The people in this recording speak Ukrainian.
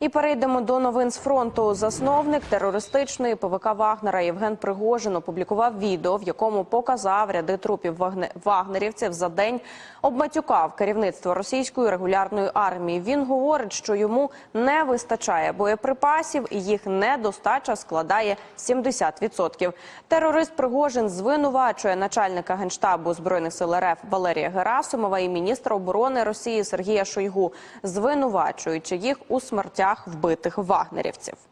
І перейдемо до новин з фронту. Засновник терористичної ПВК Вагнера Євген Пригожин опублікував відео, в якому показав ряди трупів вагне- вагнерівців за день. Обматюкав керівництво російської регулярної армії. Він говорить, що йому не вистачає боєприпасів, і їх недостача складає 70%. Терорист Пригожин звинувачує начальника генштабу збройних сил РФ Валерія Герасимова і міністра оборони Росії Сергія Шойгу, звинувачуючи їх у смертях вбитих вагнерівців.